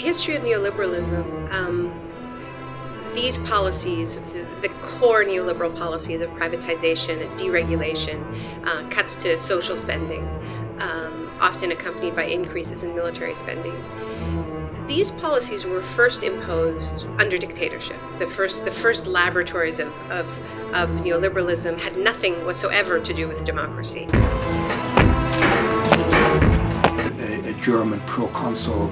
history of neoliberalism, um, these policies, the, the, core neoliberal policies of privatization deregulation, uh, cuts to social spending, um, often accompanied by increases in military spending. These policies were first imposed under dictatorship. The first, the first laboratories of, of, of neoliberalism had nothing whatsoever to do with democracy. A, a German proconsul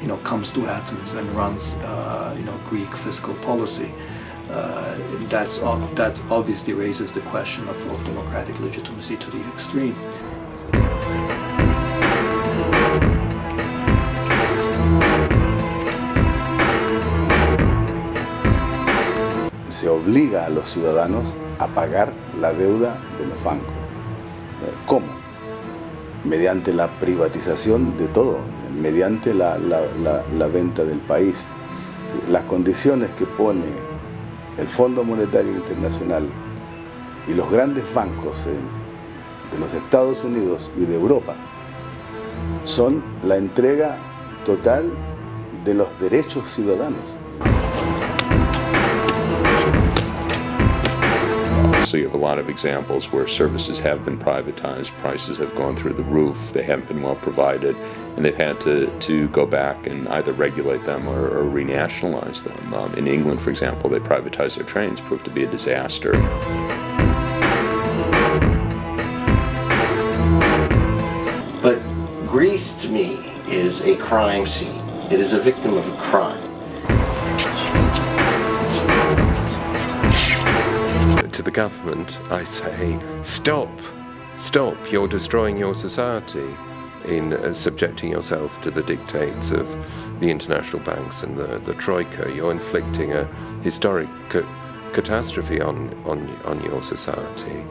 you know, comes to Athens and runs, uh, you know, Greek fiscal policy. Uh, that's, that obviously raises the question of, of democratic legitimacy to the extreme. Se obliga a los ciudadanos a pagar la deuda de los bancos. ¿Cómo? Mediante la privatización de todo, mediante la, venta del país. Las condiciones que pone el Fondo Monetario Internacional y los grandes bancos de los Estados Unidos y de Europa son la entrega total de los derechos ciudadanos. You have a lot of examples where services have been privatized, prices have gone through the roof, they haven't been well provided, and they've had to, to go back and either regulate them or, or renationalize them. Um, in England, for example, they privatized their trains, proved to be a disaster. But Greece, to me, is a crime scene. It is a victim of a crime. To the government, I say, stop, stop, you're destroying your society in uh, subjecting yourself to the dictates of the international banks and the, the Troika. You're inflicting a historic ca catastrophe on, on, on your society.